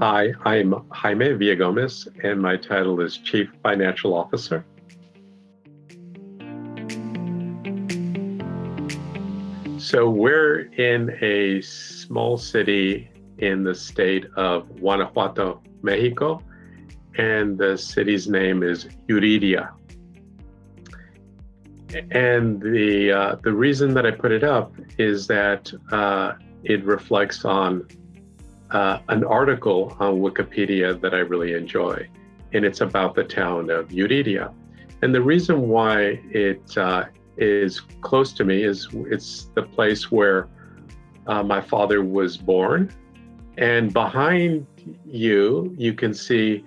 Hi, I'm Jaime Villagomez, and my title is Chief Financial Officer. So, we're in a small city in the state of Guanajuato, Mexico, and the city's name is Yuriria. And the uh, the reason that I put it up is that uh, it reflects on uh, an article on Wikipedia that I really enjoy, and it's about the town of Yuriria. And the reason why it uh, is close to me is it's the place where uh, my father was born. And behind you, you can see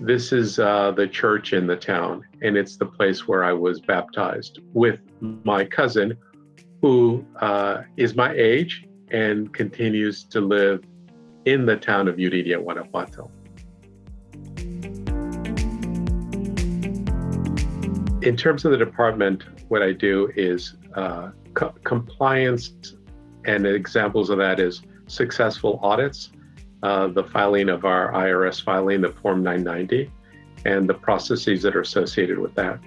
this is uh, the church in the town, and it's the place where I was baptized with my cousin, who uh, is my age and continues to live in the town of Yuriria, Guanajuato. In terms of the department, what I do is uh, co compliance, and examples of that is successful audits, uh, the filing of our IRS filing, the Form 990, and the processes that are associated with that.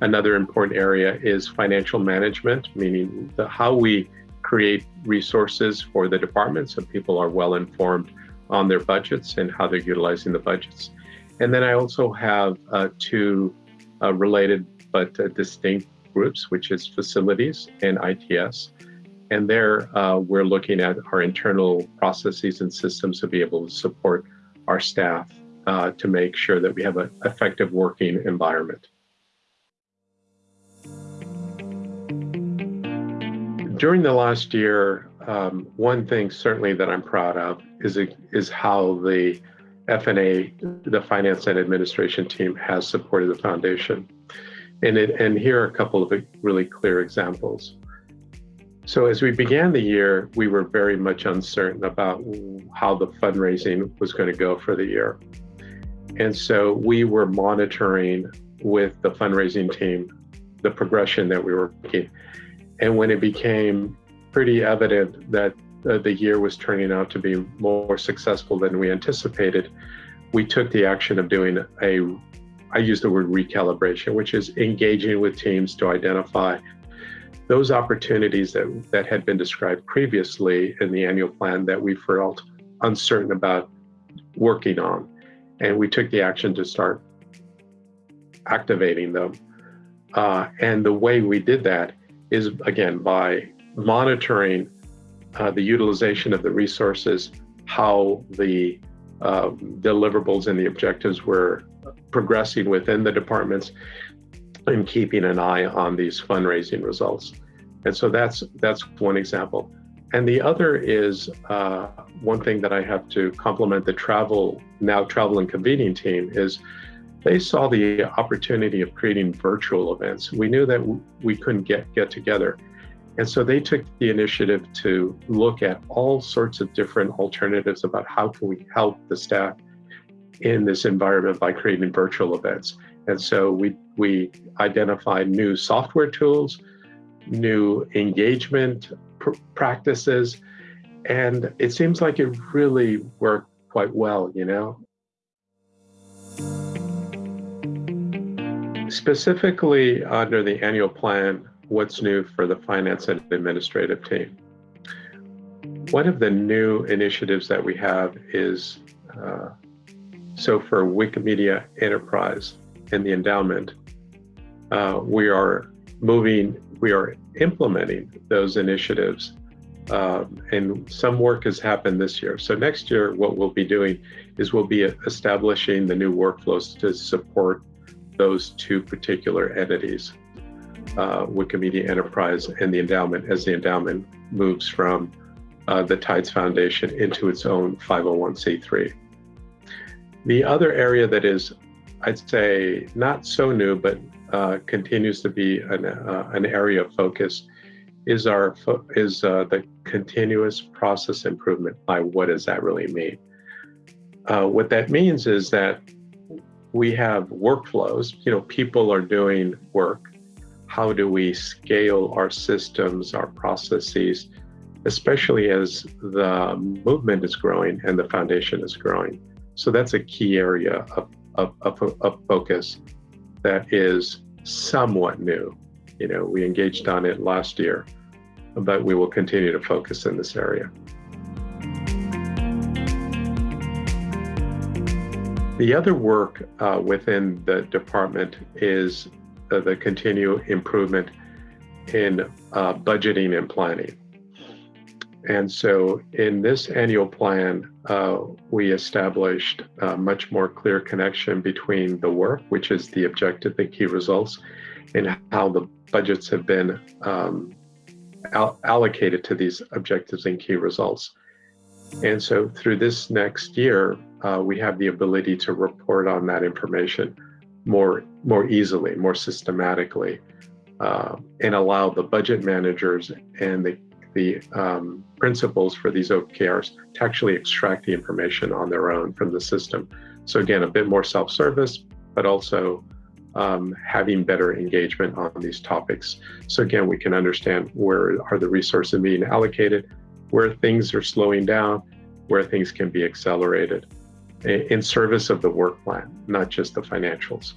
Another important area is financial management, meaning the, how we create resources for the department so people are well informed on their budgets and how they're utilizing the budgets. And then I also have uh, two uh, related but uh, distinct groups, which is facilities and ITS. And there, uh, we're looking at our internal processes and systems to be able to support our staff uh, to make sure that we have an effective working environment. During the last year, um, one thing certainly that I'm proud of is, is how the FNA, the Finance and Administration team, has supported the foundation. And, it, and here are a couple of really clear examples. So as we began the year, we were very much uncertain about how the fundraising was going to go for the year. And so we were monitoring with the fundraising team the progression that we were making. And when it became pretty evident that uh, the year was turning out to be more successful than we anticipated, we took the action of doing a, I use the word recalibration, which is engaging with teams to identify those opportunities that, that had been described previously in the annual plan that we felt uncertain about working on. And we took the action to start activating them. Uh, and the way we did that is, again, by monitoring uh, the utilization of the resources, how the uh, deliverables and the objectives were progressing within the departments, and keeping an eye on these fundraising results. And so that's that's one example. And the other is uh, one thing that I have to compliment the travel now travel and convening team is they saw the opportunity of creating virtual events. We knew that we couldn't get get together. And so they took the initiative to look at all sorts of different alternatives about how can we help the staff in this environment by creating virtual events. And so we, we identified new software tools, new engagement pr practices, and it seems like it really worked quite well, you know? Specifically under the annual plan, what's new for the finance and administrative team? One of the new initiatives that we have is, uh, so for Wikimedia Enterprise, and the endowment, uh, we are moving, we are implementing those initiatives. Um, and some work has happened this year. So next year, what we'll be doing is we'll be establishing the new workflows to support those two particular entities, uh, Wikimedia Enterprise and the endowment, as the endowment moves from uh, the Tides Foundation into its own 501c3. The other area that is I'd say not so new, but uh, continues to be an, uh, an area of focus is our is uh, the continuous process improvement. By what does that really mean? Uh, what that means is that we have workflows. You know, people are doing work. How do we scale our systems, our processes, especially as the movement is growing and the foundation is growing. So that's a key area of, of, of, of focus that is somewhat new. You know, we engaged on it last year, but we will continue to focus in this area. The other work uh, within the department is uh, the continued improvement in uh, budgeting and planning. And so in this annual plan, uh, we established a much more clear connection between the work, which is the objective and key results, and how the budgets have been um, allocated to these objectives and key results. And so through this next year, uh, we have the ability to report on that information more, more easily, more systematically, uh, and allow the budget managers and the, the um, principals for these OKRs to actually extract the information on their own from the system. So again, a bit more self-service, but also um, having better engagement on these topics. So again, we can understand where are the resources being allocated, where things are slowing down, where things can be accelerated in service of the work plan, not just the financials.